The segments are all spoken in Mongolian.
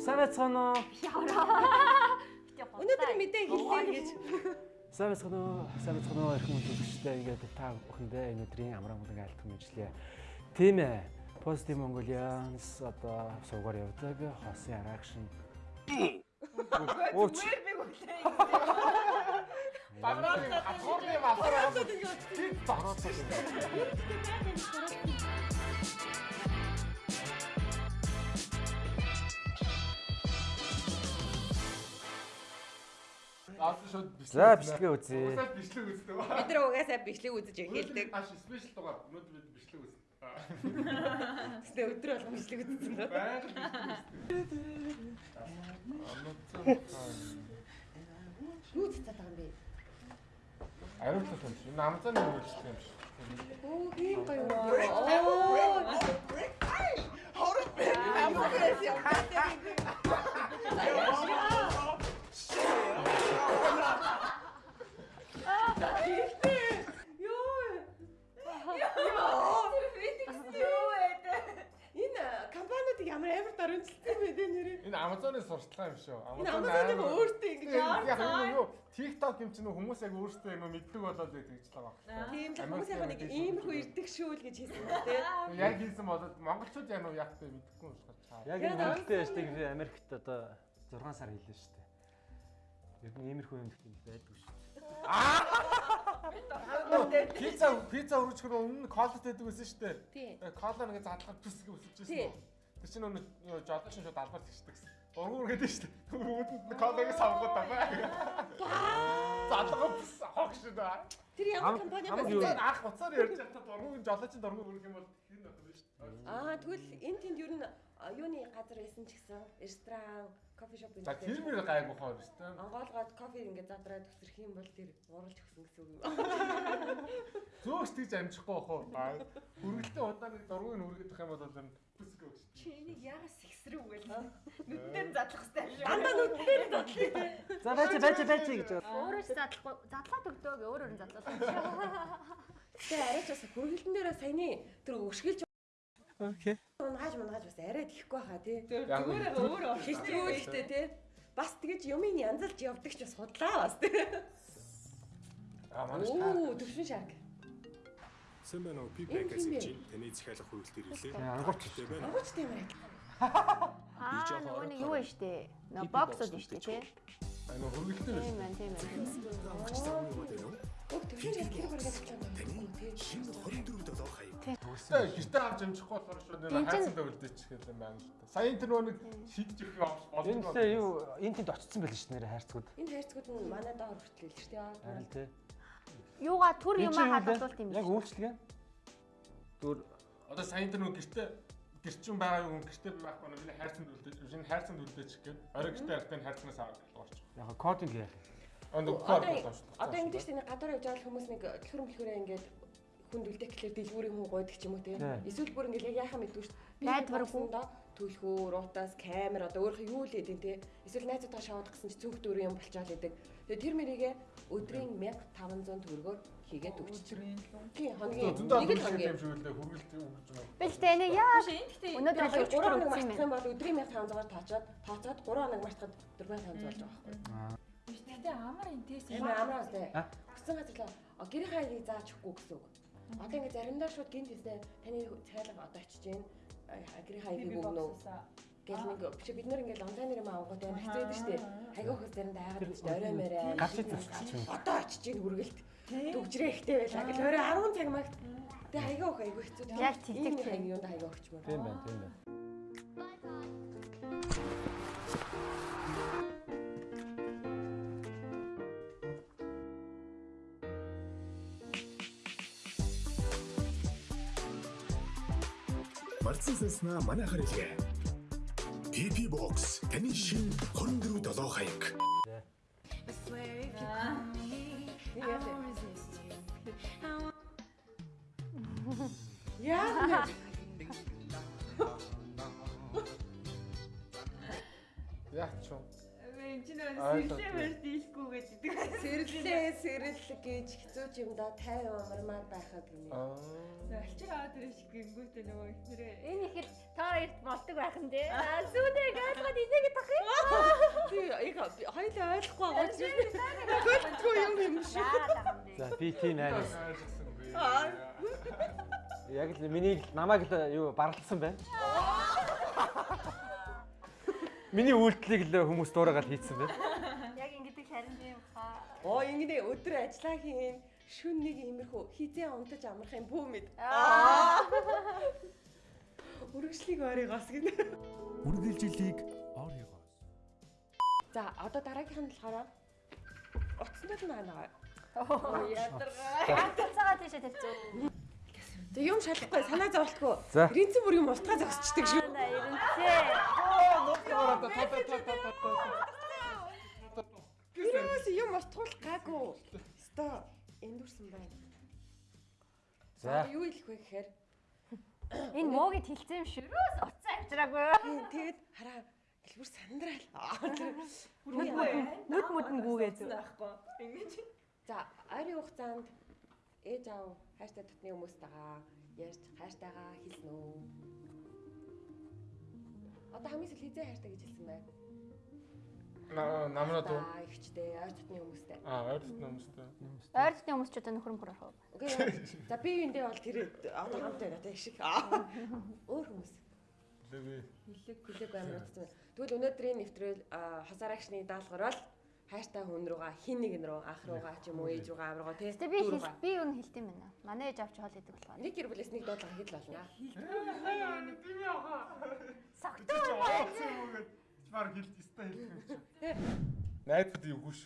Сайн байцгаана уу? Өнөөдөр мэдээ хэллээ гэж. Сайн байцгаана уу? Сайн байцгаана уу? Эрхэм үзэгчдээ ингээд та бүхэндээ өнөөдрийн амраа мөнгө айлтгах мэтлээ. Тийм ээ. Positive Mongolians одоо суугаар явдаг хосын арагшин. Ууч. Баграад хатгуурны масараа тийм баграад. За бичлэгээ үзье. Уусаад бичлэг үздэг. Бид нар угаасаа бичлэг үзэж эхэлдэг. Аш спешиал дугаар. Өнөөдөр бид бичлэг үзнэ. Тэгтээ өдөр болгон бичлэг үзсэн дөө. Байгаль бичлэг. Юу цацаад байгаа юм бэ? Аюултай юм шиг. Энэ Амазоны үйлчлэг юм шиг. Оо тийм гоё. Оо. Амгаас яваад. Сурталчилгаа юм шүү. Энэ Амазоны өөртөө ингэж яг нь юу TikTok юм чинь хүмүүс яг өөртөө юм мэддэг болоод байдаг гэж байгаа байна. Тийм л хүмүүс яг нэг иймэрхүү ирдэг шүү л гэж хэлсэн байна тийм. Яг хийсэн болоод монголчууд яг нь яг тэ мэдэхгүй юм шиг чаа. Яг энэ хөлтэй яшдаг Америкт одоо 6 сар хийлээ шүү дээ. Ер нь иймэрхүү юм их байдгүй шүү. Пицца пицца өргөжхөр өмнө колот байдаг байсан шүү дээ. Тийм. Кола нэг задлахад үсэж Тийм. байсан. Тэр чинь жодоо шин шууд албаар тэгшдэг гэсэн. Ургуур гэдэг шүү дээ. Үүдэнд колагийг савгууд байгаа. Задлага пүс хог шүү дээ. Тэр ямар компани байна? юу? Уцаар ах уцаар ярьж байхдаа дургуун жолоочин дургуун өргөх юм бол хин байх юм шүү дээ. Аа тэгвэл энэ тэнд ер нь а, юуны газар байсан ч гэсэн ресторан, кофе шоп За тэр мөр гайгүй хоор шүү дээ. Онгоолгоод кофе ингээд задраад өсрөх юм бол тэр уралж өгсөн гэсэн үг юм. Зөөгч тийж амжихгүй бах уу? Үргэлтэн удаан нэг дургуун өргөх юм бол энэ пүс гэж. Чиний ягас сэгсрүү гэл. Нүдээр задлах хэрэгтэй шүү. Дандаа нүдээр задлаа. За байж байж байж гэж. Өөрөө ч задлахгүй задлаад өгдөө гэ өөр өөр нь задлаад. Тэгээ арайч бас хөргөлтөн дээр саяны тэр өшгөлж Окей. унгааж мунгааж бас арай тихгүй хаа тий. Яг Зүгээр өөрөө. Хичгүүлэхтэй тий. Бас тэгэж юмыг янзалж явдаг ч бас худлаа бас тий. А манай шаа. Оо төвшин уу? Энэ Пипек хин бэ? гэж таны захиалах хүрэлт ирлээ. Ангууч. Тэ байна. Ангуучтай юм аа. Аа нөгөө нэг юу вэ штэ. Нөө боксод штэ тий. А нөө хөргөлтөн Тийм байна тийм байна. Авч цаавны юу гэдэг вэ? Өг төвшин шарк хэрэг баргаж чамд Таны Тэ гэртээ авч амжихгүй болохоор шууд нэг хайцсан төвлөдөж гэдэг юм байна шүү дээ. Сая энэ тэр нэг шидэж ирэх юм Энэ болно. тэ юу энэ тэнд очсон байл шүү нэрэ хайрцагуд. Энэ хайрцагуд нь манай доор хүртэл л шүү дээ. Харин тий. Юугаа түр Энэ юм чинь юу аа вэ? хадгалуулт юм Яг биш. үйлчлэг. Дүр Одоо сая энэ тэр нөгөө гэртээ гэрчин байгаа юм гэртээ байхгүй нэг миний хайрцан төвлөдөж энэ хайрцан төвлөдөж гээд орой гэртээ явахдаа харцнаас аваад орчих. яг кодинг яах. Нэг Одоо шүү дээ. одоо ингэж тийм гадаар явж байгаа хүмүүс нэг төлхөр мөлхөрөө ингээд хүнд үлдэх гэхлээр дэлгүүрийн хүн гойдаг ч юм уу те. Эсвэл бүр ингээд яг яхаа мэдгүй шүү дээ. Найдваргүй. төлхөө, рутаас, камер одоо өөрөө юу л гэдэг те. Эсвэл найзуудаа шаваад гэсэн чи цүнх дөрөв юм болчоод идэг. Тэгээ тэр мэрийгээ өдрийн 1500 төгрөгөөр хийгээд өгч. Тий, хоногийн нэг л хоногийн. юм шиг үлдээ хөргөлт юм гэж байна. Би л тэ энэ яа өнөөдөр л Тэгэхээр 3 өчтөр хоног мартах юм бол өдрийн 1500-аар таачаад тооцоод 3 хоног мартахад 4500 болж байгаа байхгүй. Гэтэ амар интээс Амар амар үстэй. А? Хүссэн газарлаа "А, гэрийн хайлыг зааж өгөхгүй гэсэн үг. Одоо ингээд заримдаа шууд гинт үстэй таны цайлга одоо очиж гин гэрийн хайлыг өгнө үү гэл нэг биш бид нар ингээд онлайнаар юм авангууд байдаг шүү дээ. Хайгаа хөөс заримдаа айгаад байж орой морой. Гач идэх юм. Одоо очиж гин хүргэлт төгжрээ ихтэй байлаа гэл орой 10 цаг магт Тэгээ хайгаа өөх айгүй хэцүү. Яг тэгдэг Ийм тийм. хайг юунд хайгаа өгчмөр. Тийм байна, тийм байна. Марцсан сэснэ манай харилгээ. PP box таны шинэ 24 долоо хаяг. Яа. Яач чуу. Энд чинь Ойлгохгүй. сэрсэмэр дийлэхгүй гэдэг. Сэрлээ сэрэл гэж хэцүү ч юм да 50 амармаар байхаа гинэ. Аа. Алчиг аваад ирэх шиг гингүүтээ нөгөө ихнэрээ Энэ их л та хоёрт болдог байх юм дээ. Аа сүүдээ гадгаа яагаад энийг тах юм? Би яг хоёулаа ойлгохгүй байгаа учраас төлтгөө юм юм шиг. Юм? За би тийм. Аа. Яг л миний намайг л юу барлсан байна. Миний үйлдэлийг л хүмүүс дуурайгаад хийцэн байна. Яг ингэдэг харин тийм хаа. Оо ингэдэ өдөр ажиллаа хийн. Шүн нэг иймэрхүү хизээ унтаж амрах юм бүү мэд. Аа. Үргэлжлийг оройгоос гинэ. Үргэлжилийг оройгоос. За одоо дараагийнх нь болохоор утсандууд нь аа. Оо ядаргаа. Цацаага тийшээ тавьчих. За юм шалахгүй санаа зовлтгүй. Ринцэн бүр юм устгаа зогсчдаг шүү. Анда ирэнцээ. Юус юм устгуул гаагүй. Ста эндүрсэн байна. За юу хэлэх вэ гэхээр Энэ шүү. Юус уцаа авчираагүй. тийм тэгээд хараа хэлбэр сандраал. Нүд мүдэнгүүгээ зү. байхгүй. Ингэж. За ойрын хугацаанд ээж аав хайртай дотны хүмүүстэйгээ ярьж хайртайгаа хэлсэн үү? Одоо хамгийн сүүл хизээ хайртай гэж хэлсэн бай. Намнаа дуу. За ихчтэй ойр дотны хүмүүстэй. Аа, ойрт намстай. Ойртны хүмүүс ч одоо нөхөр мөхөр орох. Окей. За би юундээ бол тэр одоо хамт одоо их шиг. Аа. Өөр хүмүүс. Леви. Хүлээг амар утсан. Тэгвэл өнөөдрийн нэвтрэл а, хасарагчны даалгавар бол хайртай хүн руугаа хин нэгэн рүү ах руугаа ч юм уу ээж руугаа руу тий. Гэтэ би би юу н хэлдэм байна. Манай ээж авч хоол идэг болохоор. нэг гэр бүлээс нэг дуудлага хэл болно. Согтуу. Чмар хэлж өстой хэлэх юм чи. Найдад юугүй ш.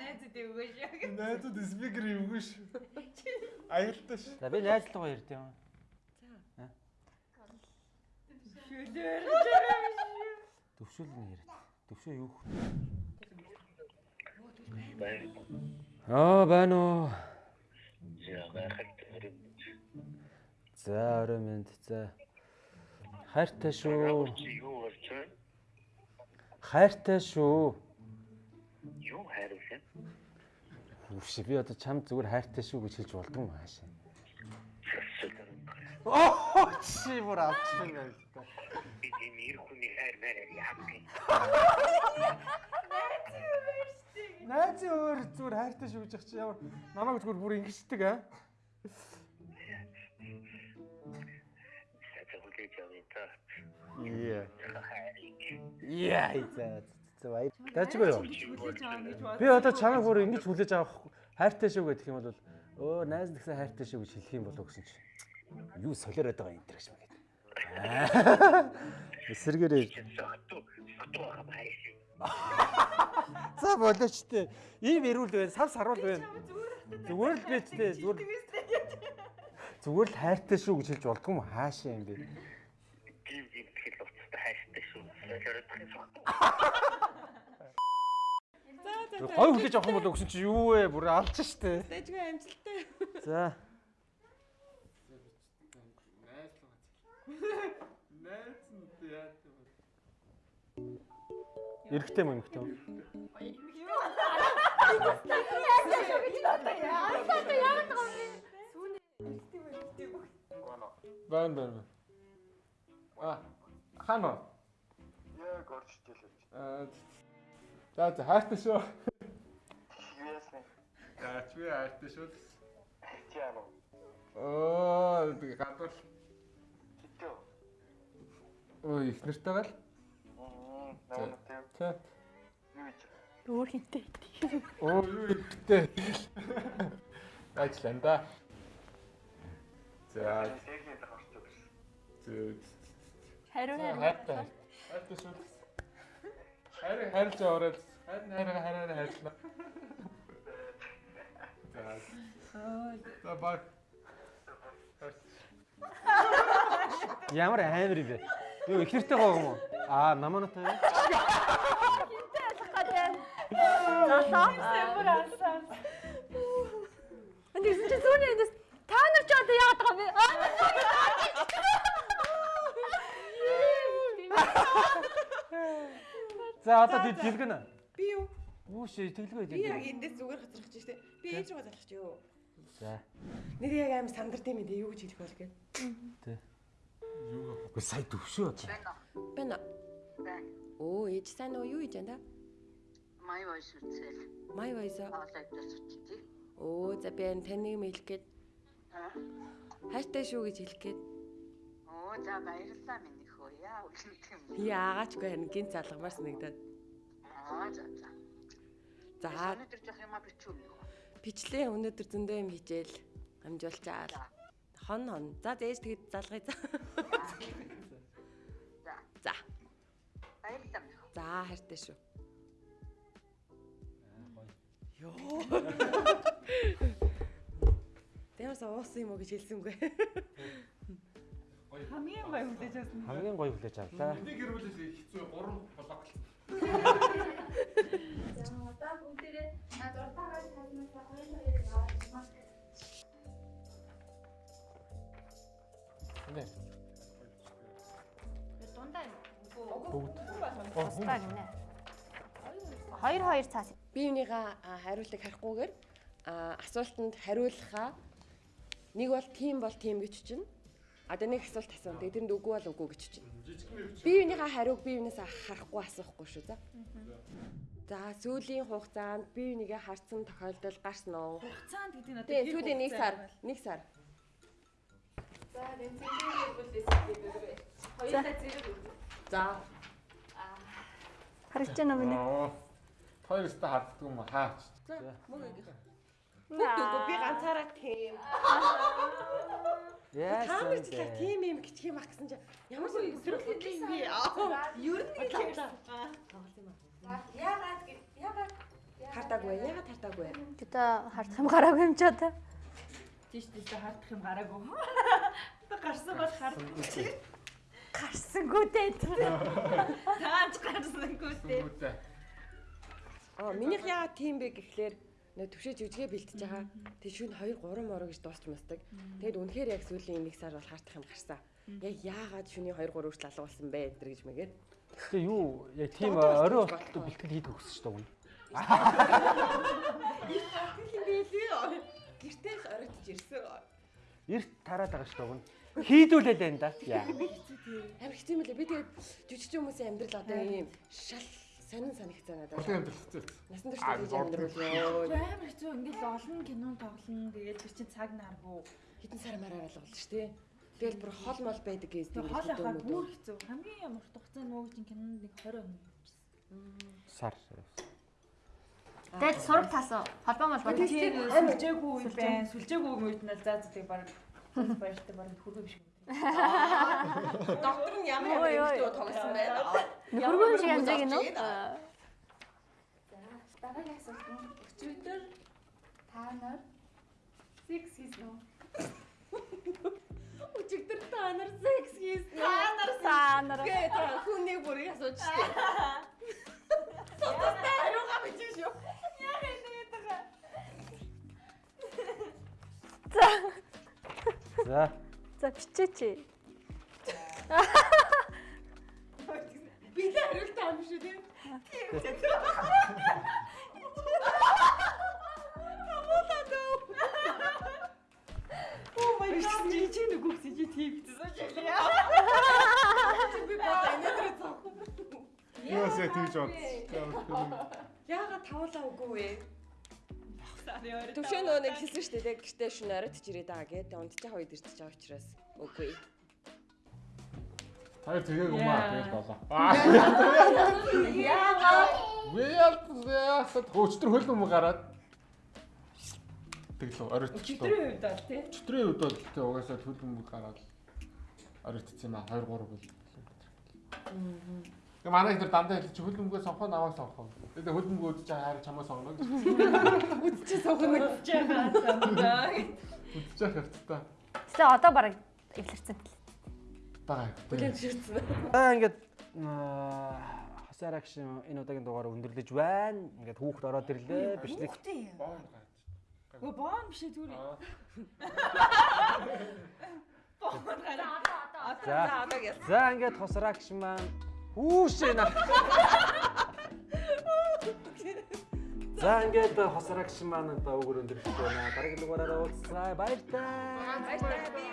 Найзууд өгөөш. Найдад спикер юугүй ш. Аюултай ш. За би найзлуугаа ярьд юм. Төвшөөл нь яриад. Төвшөө юу хөө? Аа байна уу? За орой минь за. Хайртай шүү. Юу болж байна? Хайртай шүү. Юу хайрлаа? Үгүй би одоо чам зүгээр хайртай шүү гэж хэлж болдгоо маашаа. Оо чи бүр авчих юм байна. Би тийм ир хүний хайр мэрэг яах вэ? Найз өөр зүгээр хайртай шүү гэж чи ямар намайг зүгээр бүр ингэждэг аа. Сэсэлэр явъя та. Яа. Яа за баяр. Дажгүй юу? Хүлээж. Би одоо чамайг бүр ингэж хүлээж авах хайртай шүү гэх юм бол өө найз нэгсэн хайртай шүү гэж хэлэх юм болов гэсэн чи. Юу солиороод байгаа юм тэрэгч мэ гэдэг. Эсэргээрээ. За болооч тээ. Ийм ирүүл байна, сав саруул байна. Зүгээр л байж тээ. Зүгээр Зүгээр л хайртай шүү гэж хэлж болдгоо юм хаашаа юм бэ? Гив гив тэгэл уцтай хайртай шүү. Сэсэлэр сохту. Гой хүлээж авах юм болов гэсэн чи юу вэ? Бүр алж штэ. Дэжгүй амжилттай. За. Эрэгтэй мөн эмэгтэй мөн. Байна байна. А хано. Яг орж ижил. Аа. За за хайртай шүү. Яасан? За чи хайртай шүү. Чаам. Оо би гадуур. Хитүү. Өө их нэртэй гал. Мм, намайг Тэ. юу гэж. Өөр хинтэй. Оо юу ихтэй. Ажлаа да. За зөө. Хариу Хайртай. Шүү. Хайр хайрлж ороод хайр хайр хайр хайрлаа. За. За баг. Ямар амар юм бэ? Юу их нэртэй байгаа юм уу? Аа, намаанатай юу? Бүр алсаа. Энд чи зүүнээ эндээс та нар ч одоо яагаад байгаа юм бэ? За одоо тий дэлгэнэ. Би юу? Үүш тэглгүй Би яг эндээс зүгээр хацрах чинь штэ. Би ээж рүү залах чи юу? За. Нэр яг амар сандарт юм дээ юу гэж хэлэх бол гээд. Үгүй сая төвшөө байна? Байна. Ээж сайн уу? Юу хийж байна та? Май войс үзэл. Вайса. Онлайнаас үзтий. Оо, за би энэ таныг мэйлэх гээд Аа. хайртай шүү гэж хэлэх гээд. Оо за баярлалаа минь их хөө яа үлэнт юм. Яагаач үгүй харин гинт залгамаар санагдаад. Аа за за. За, Өнөөдөр жоох юм а бичүү юм. бичлээ өнөөдөр зөндөө юм хийжээл. Амжуулчаал. Хон хон. За, зээж тэгэд залгая за. За. За, хайртай шүү. Йоо. Тэрс уусан юм уу гэж хэлсэнгүй. Хамгийн гоё хүлээж авсан. Хамгийн гоё хүлээж авлаа. Энийг хэрүүлээс хэцүү 3 болоо. За одоо бүгдээрээ дуртагаар таснасаа хоёр хоёр байна. Нэ. Бүгд. Тусдаа гинэ. Хоёр хоёр цаас. Би юуныгаа а, хариултыг харихгүйгээр а, асуултанд хариулахаа нэг бол тийм бол тийм гэж чинь. Одоо нэг асуулт асуун. Тэгээд тэрэнд үгүй бол үгүй гэж чинь. Би юуныгаа хариуг би юунаас харахгүй асуухгүй шүү за. За сүүлийн хугацаанд би юуныгээ харсан тохиолдол гарсан уу? Хугацаанд гэдэг нь одоо Тэгээ сүүлийн нэг сар, нэг сар. За энэ зэрэг бүлээс хоёулаа зэрэг үү. За Харж байна уу минь? Аа. Хоёр өстө харддаг юм хаа. мөгөг. Үгүй би ганцаараа тийм. Яасан чихээ бэ? тийм юм гिचх юм ах гэсэн чинь ямар ч юм бэ? Ер нь Бодлоо. хэлсэн. Яагаад яагаад Хартаагүй, ягаад хартаагүй? Гэтэ хардах юм гараагүй юм ч одоо. Тийш тийш хардах юм гараагүй. Гарсан бол хардчих. Гарсангүй дээ. Таач гарсангүй дээ. Аа, минийх яагаад тийм бэ гэхлээр нөө төвшөө жүжигээ бэлтэж байгаа. Тэгээ шүн 2 3 мороо гэж дуусч мастаг. Тэгээд үнэхээр яг сүүлийн 1 сар бол хартах юм гарсан. Яг яагаад шүний 2 3 хүртэл алга болсон бэ энэ гэж мэгээд. Тэгээ юу яг тийм орой болтол бэлтгэл хийдэг өгсөн шүү дээ. Тийм байлээ. Гэртээ оройтж ирсэн. Эрт тараад байгаа шүү дээ. Хийдүүлээ л энэ да. Яа. Амар хэцүү юм лээ. Би тэгээд жүжигч хүмүүсийн амьдрал одоо ийм шал сонин санагцаа надад. Амьдрал хэцүү. Насан турш гэж амьдрал ёо. Амар хэцүү ингээл олон кинон тоглоно. Тэгээд тэр чинь цаг наргүй. Хитэн сар мараар шүү дээ. Тэгэл бүр хол мол байдаг гэж Тэр хоол яхаа бүр хэцүү. Хамгийн ямар хугацаанд нөгөө чинь кинонд нэг 20 хоног явчихсан. Сар. Тэгэл сураг тасаа. Холбоо молбоо. Тийм сүлжээгүй үе байна. Сүлжээгүй үед нь л заа заа баг баяртай баг хөргөө биш юм. Доктор нь ямар ямар юмтай тоглосон байна. Нөхөргөө шиг амжааг нөө. игээд. За дараагийн асуулт нь өчигдөр та нар секс хийсэн үү? Өчигдөр та нар секс хийсэн. Та нар та нар. Гэ та хүний бүрийг асууж штэ. За. за бичээч. Би л хариулт аам шүү дээ. Оо май биш чи чи нэг үгс чи тийм гэсэн чи. Би бодоо дээр цаа. Яасаа тийж бодсон. Яагаад тавуулаа үгүй вэ? Төвшөө нөгөө нэг хэлсэн шүү дээ. Гэртээ шүн оройтч ирээд байгаа гэдэг. Унтчих хоёр ирчих байгаа учраас үгүй. Хоёр тэгээ юм аа тэгэл болоо. Яагаад? Ви яалтсаа өчтөр хөл юм гараад тэгэл оройтч. Өчигдрийн үед бол тий. Өчтөрийн үед бол тэгээ угаасаа хөл юм гараад оройтц юм аа 2 3 бол. Тэгээ манай ихэр дандаа хэлчих чи хөл өмгөө сонхоо наваа сонхоо. Тэгээ хөл өмгөө үдчих хараа чамаа сонгоно гэж. Үдчих сохно. Жаагаа самдаа. Үдчих хэвчтэй. Тэ одоо бараг эвлэрсэн. Бага. Бүлээн ширцэн. Аа ингээд хасаар акшн энэ удаагийн дугаар өндөрлөж байна. Ингээд хүүхд ороод ирлээ. Бичлэг Гөө боон биш ээ зүгээр. Боон гараа. За. Одоо яа. За ингээд хосар акшн маань хүүшээ на. За ингээд хосар акшн маань одоо өгөр өндөрлөж байна. Дараагийн дугаараараа таа. Баярлалаа. Энэ